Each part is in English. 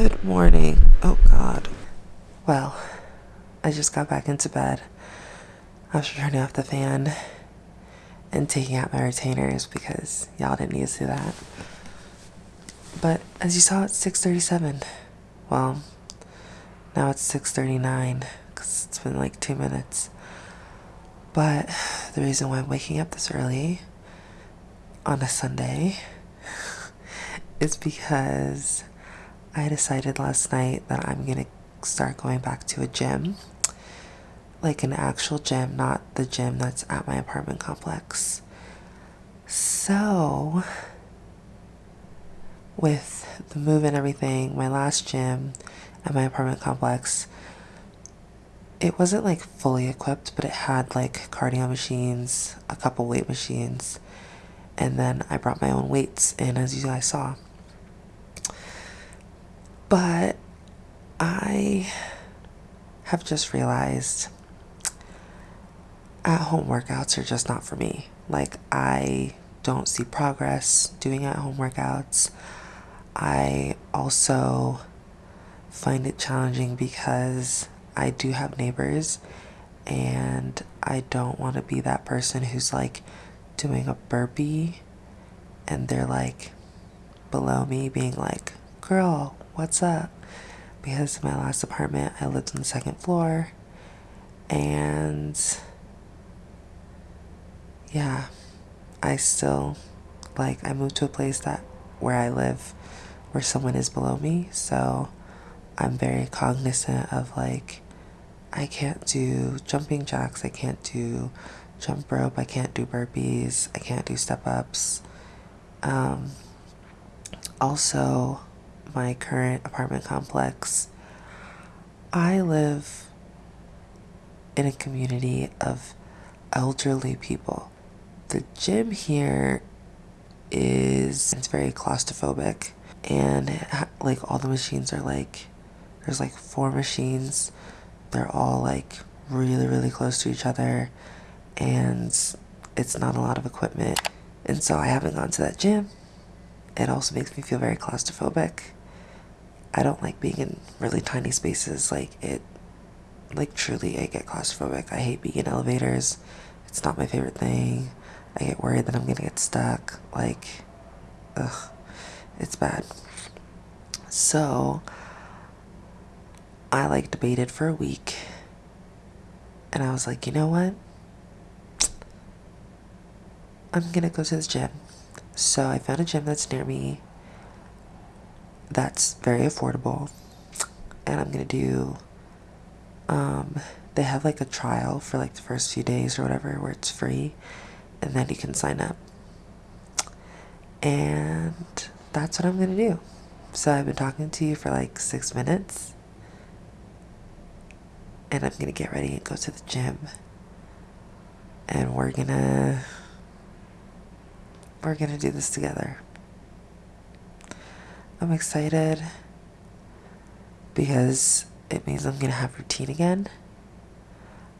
Good morning. Oh god. Well, I just got back into bed after turning off the fan and taking out my retainers because y'all didn't need to see that. But as you saw, it's 6:37. Well, now it's 6:39 because it's been like two minutes. But the reason why I'm waking up this early on a Sunday is because I decided last night that I'm gonna start going back to a gym. Like an actual gym, not the gym that's at my apartment complex. So, with the move and everything, my last gym at my apartment complex, it wasn't like fully equipped, but it had like cardio machines, a couple weight machines, and then I brought my own weights in, as you guys saw. But I have just realized at home workouts are just not for me. Like, I don't see progress doing at home workouts. I also find it challenging because I do have neighbors and I don't want to be that person who's like doing a burpee and they're like below me being like, girl, what's up? Because in my last apartment, I lived on the second floor and yeah, I still like I moved to a place that where I live where someone is below me, so I'm very cognizant of like I can't do jumping jacks, I can't do jump rope, I can't do burpees, I can't do step ups. Um, also, my current apartment complex, I live in a community of elderly people. The gym here is it's very claustrophobic and like all the machines are like there's like four machines. They're all like really really close to each other and it's not a lot of equipment. And so I haven't gone to that gym. It also makes me feel very claustrophobic I don't like being in really tiny spaces like it like truly I get claustrophobic I hate being in elevators it's not my favorite thing I get worried that I'm gonna get stuck. Like, ugh, it's bad. So, I like debated for a week. And I was like, you know what? I'm gonna go to this gym. So I found a gym that's near me that's very affordable. And I'm gonna do um they have like a trial for like the first few days or whatever where it's free and then you can sign up. And that's what I'm gonna do. So I've been talking to you for like six minutes, and I'm gonna get ready and go to the gym. And we're gonna we're gonna do this together. I'm excited because it means I'm gonna have routine again.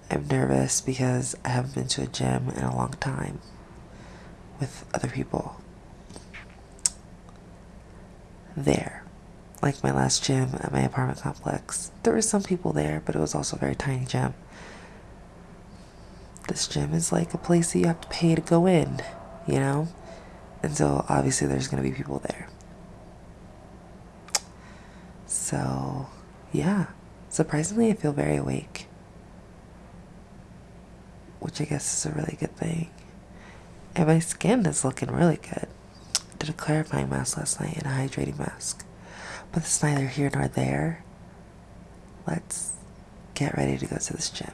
I'm nervous because I haven't been to a gym in a long time with other people. There. Like my last gym at my apartment complex. There were some people there, but it was also a very tiny gym. This gym is like a place that you have to pay to go in, you know? And so obviously there's going to be people there. So, yeah. Surprisingly, I feel very awake which I guess is a really good thing. And my skin is looking really good. I did a clarifying mask last night and a hydrating mask. But it's neither here nor there. Let's get ready to go to this gym.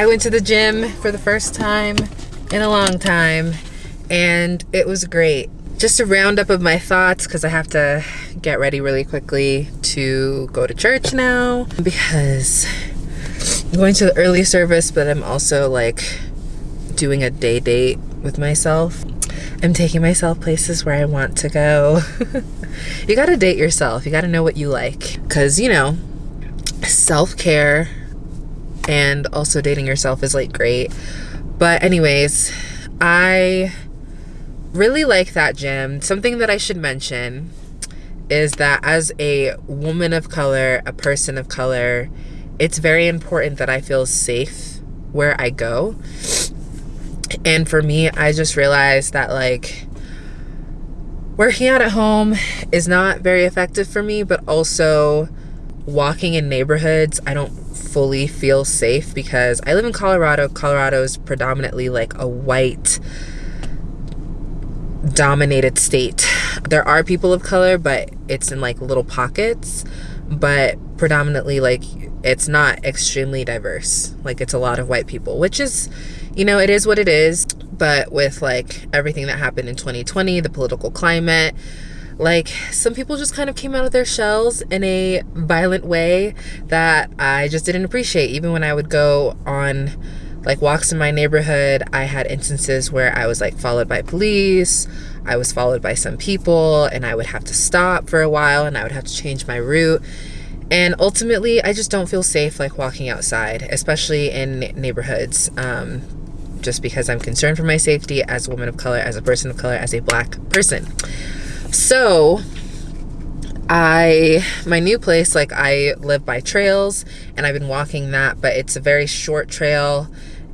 I went to the gym for the first time in a long time and it was great. Just a roundup of my thoughts because I have to get ready really quickly to go to church now because I'm going to the early service, but I'm also like doing a day date with myself. I'm taking myself places where I want to go. you gotta date yourself. You gotta know what you like. Cause you know, self-care and also dating yourself is like great. But anyways, I really like that gym. Something that I should mention is that as a woman of color, a person of color, it's very important that I feel safe where I go. And for me, I just realized that like working out at home is not very effective for me, but also walking in neighborhoods, I don't fully feel safe because I live in Colorado. Colorado is predominantly like a white dominated state. There are people of color, but it's in like little pockets, but predominantly like it's not extremely diverse. Like it's a lot of white people, which is, you know, it is what it is. But with like everything that happened in 2020, the political climate, like some people just kind of came out of their shells in a violent way that I just didn't appreciate. Even when I would go on like walks in my neighborhood, I had instances where I was like followed by police. I was followed by some people and I would have to stop for a while and I would have to change my route. And ultimately, I just don't feel safe like walking outside, especially in neighborhoods. Um, just because I'm concerned for my safety as a woman of color, as a person of color, as a black person. So I my new place like I live by trails and I've been walking that but it's a very short trail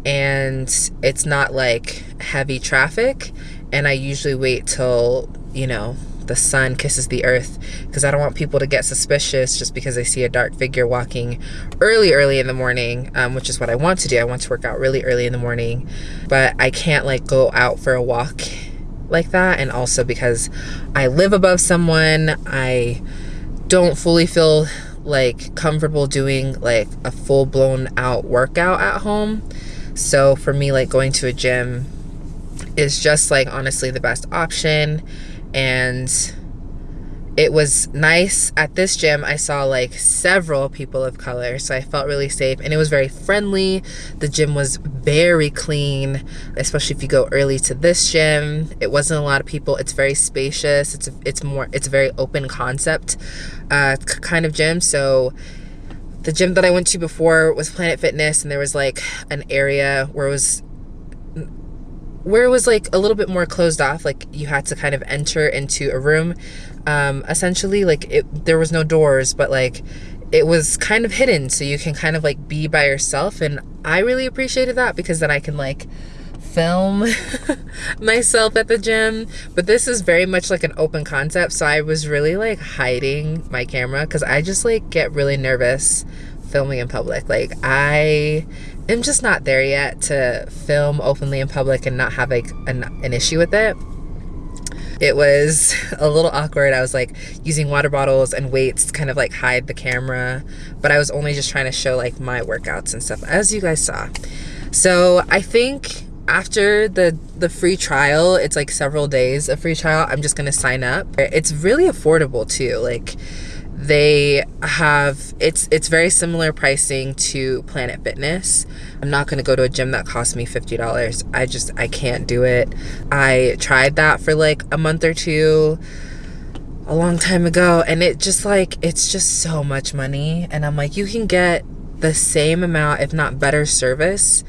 and it's not like heavy traffic. And I usually wait till you know the sun kisses the earth because I don't want people to get suspicious just because they see a dark figure walking early early in the morning um, which is what I want to do. I want to work out really early in the morning but I can't like go out for a walk like that and also because I live above someone I don't fully feel like comfortable doing like a full-blown out workout at home. So for me like going to a gym is just like honestly the best option and it was nice. At this gym i saw like several people of color so i felt really safe and it was very friendly. The gym was very clean especially if you go early to this gym. It wasn't a lot of people. It's very spacious. It's it's more it's a very open concept uh, kind of gym. So the gym that i went to before was planet fitness and there was like an area where it was where it was like a little bit more closed off like you had to kind of enter into a room. Um essentially like it there was no doors but like it was kind of hidden so you can kind of like be by yourself and i really appreciated that because then i can like film myself at the gym. But this is very much like an open concept so i was really like hiding my camera because i just like get really nervous filming in public. Like i am just not there yet to film openly in public and not have like an, an issue with it. It was a little awkward. I was like using water bottles and weights to kind of like hide the camera but i was only just trying to show like my workouts and stuff as you guys saw. So i think after the the free trial it's like several days of free trial i'm just gonna sign up. It's really affordable too. Like they have it's it's very similar pricing to planet fitness. I'm not going to go to a gym that costs me $50 i just i can't do it. I tried that for like a month or two a long time ago and it just like it's just so much money and i'm like you can get the same amount if not better service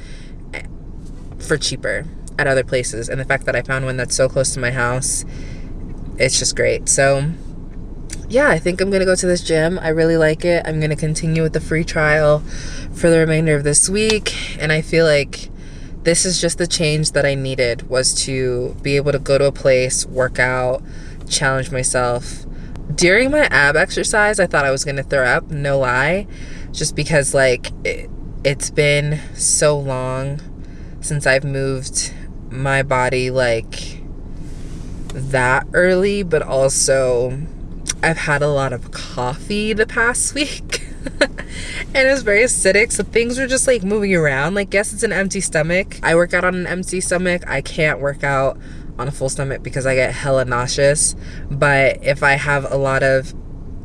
for cheaper at other places and the fact that i found one that's so close to my house it's just great so yeah, I think I'm to go to this gym. I really like it. I'm to continue with the free trial for the remainder of this week. And I feel like this is just the change that I needed was to be able to go to a place, work out, challenge myself. During my ab exercise, I thought I was to throw up, no lie, just because like it, it's been so long since I've moved my body like that early, but also I've had a lot of coffee the past week. and it was very acidic so things were just like moving around. Like guess it's an empty stomach. I work out on an empty stomach. I can't work out on a full stomach because i get hella nauseous. But if i have a lot of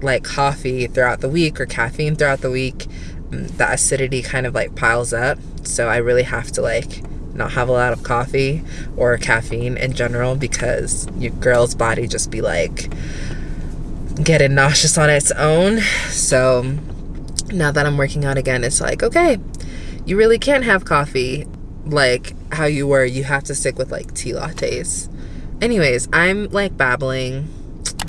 like coffee throughout the week or caffeine throughout the week mm, the acidity kind of like piles up. So i really have to like not have a lot of coffee or caffeine in general because your girl's body just be like getting nauseous on its own. So now that I'm working out again, it's like, okay, you really can't have coffee like how you were. You have to stick with like tea lattes. Anyways, I'm like babbling,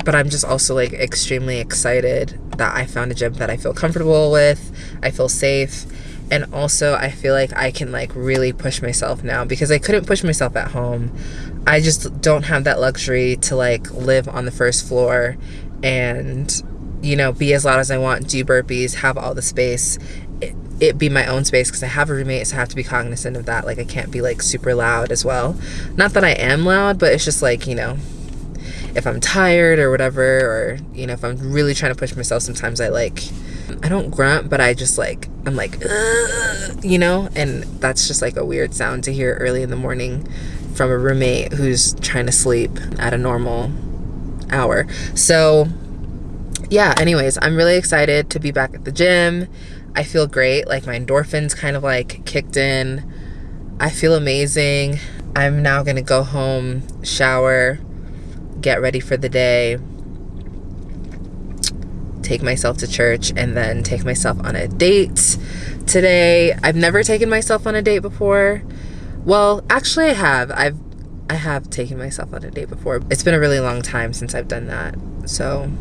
but I'm just also like extremely excited that I found a gym that I feel comfortable with. I feel safe. And also, I feel like I can like really push myself now because I couldn't push myself at home. I just don't have that luxury to like live on the first floor and you know be as loud as i want do burpees have all the space it, it be my own space because i have a roommate so i have to be cognizant of that like i can't be like super loud as well not that i am loud but it's just like you know if i'm tired or whatever or you know if i'm really trying to push myself sometimes i like i don't grunt but i just like i'm like you know and that's just like a weird sound to hear early in the morning from a roommate who's trying to sleep at a normal hour. So, yeah, anyways, I'm really excited to be back at the gym. I feel great. Like my endorphins kind of like kicked in. I feel amazing. I'm now going to go home, shower, get ready for the day, take myself to church, and then take myself on a date today. I've never taken myself on a date before. Well, actually, I have. I've I have taken myself on a date before. It's been a really long time since I've done that. So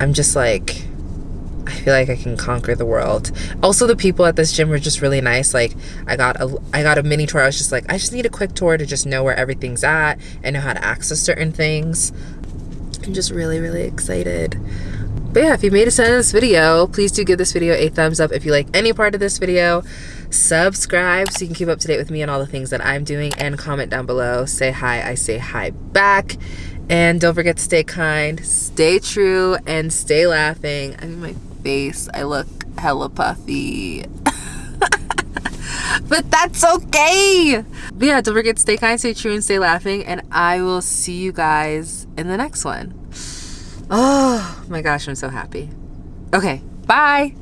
I'm just like, I feel like I can conquer the world. Also, the people at this gym were just really nice. Like, I got a, I got a mini tour. I was just like, I just need a quick tour to just know where everything's at and know how to access certain things. I'm just really, really excited. But yeah, if you made it to this video, please do give this video a thumbs up if you like any part of this video subscribe so you can keep up to date with me and all the things that I'm doing and comment down below. Say hi, I say hi back. And don't forget to stay kind, stay true, and stay laughing. I mean, my face, I look hella puffy. but that's okay. But yeah, don't forget to stay kind, stay true, and stay laughing. And I will see you guys in the next one. Oh my gosh, I'm so happy. Okay, bye.